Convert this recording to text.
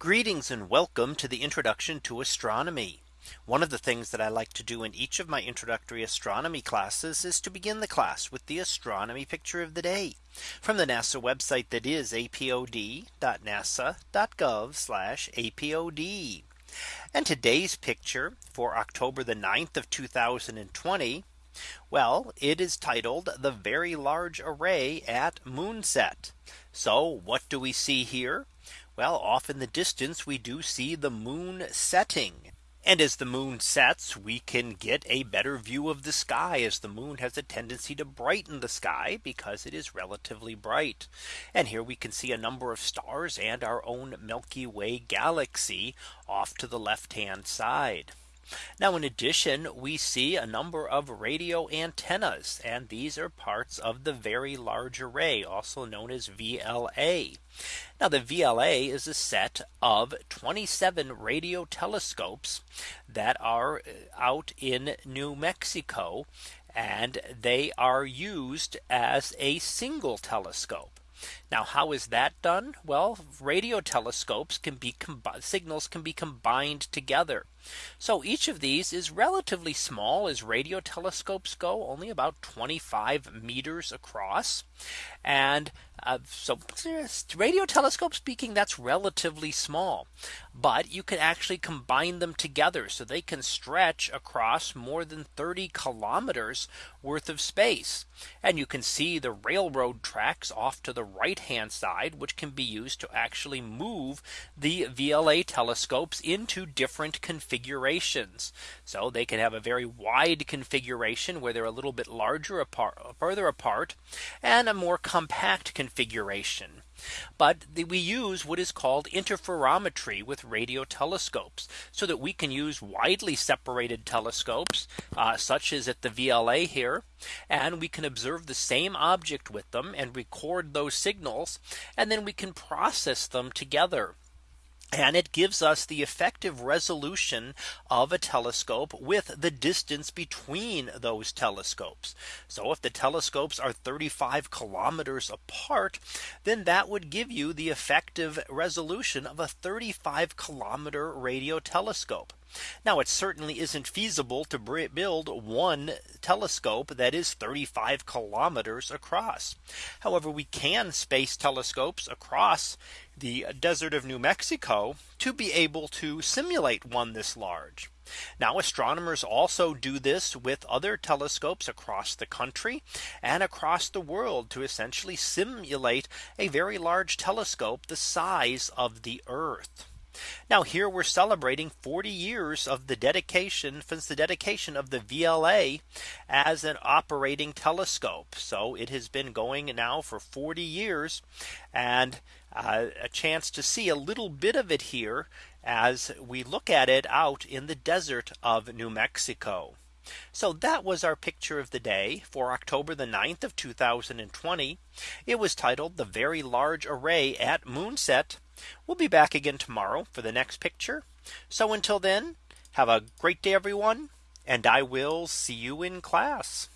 Greetings and welcome to the introduction to astronomy. One of the things that I like to do in each of my introductory astronomy classes is to begin the class with the astronomy picture of the day from the NASA website that is apod.nasa.gov apod. And today's picture for October the 9th of 2020. Well, it is titled the Very Large Array at Moonset. So what do we see here? Well, off in the distance, we do see the moon setting. And as the moon sets, we can get a better view of the sky as the moon has a tendency to brighten the sky because it is relatively bright. And here we can see a number of stars and our own Milky Way galaxy off to the left hand side. Now in addition, we see a number of radio antennas and these are parts of the very large array also known as VLA. Now the VLA is a set of 27 radio telescopes that are uh, out in New Mexico and they are used as a single telescope. Now how is that done? Well, radio telescopes can be signals can be combined together. So each of these is relatively small as radio telescopes go only about 25 meters across. And uh, so radio telescope speaking that's relatively small. But you can actually combine them together so they can stretch across more than 30 kilometers worth of space. And you can see the railroad tracks off to the right hand side, which can be used to actually move the VLA telescopes into different configurations. So they can have a very wide configuration where they're a little bit larger apart further apart and a more compact configuration. But we use what is called interferometry with radio telescopes so that we can use widely separated telescopes uh, such as at the VLA here. And we can observe the same object with them and record those signals. And then we can process them together and it gives us the effective resolution of a telescope with the distance between those telescopes. So if the telescopes are 35 kilometers apart, then that would give you the effective resolution of a 35 kilometer radio telescope. Now it certainly isn't feasible to build one telescope that is 35 kilometers across. However, we can space telescopes across the desert of New Mexico to be able to simulate one this large. Now astronomers also do this with other telescopes across the country and across the world to essentially simulate a very large telescope the size of the Earth. Now here we're celebrating 40 years of the dedication since the dedication of the VLA as an operating telescope. So it has been going now for 40 years and uh, a chance to see a little bit of it here as we look at it out in the desert of New Mexico. So that was our picture of the day for October the 9th of 2020. It was titled the very large array at moonset. We'll be back again tomorrow for the next picture. So until then, have a great day, everyone. And I will see you in class.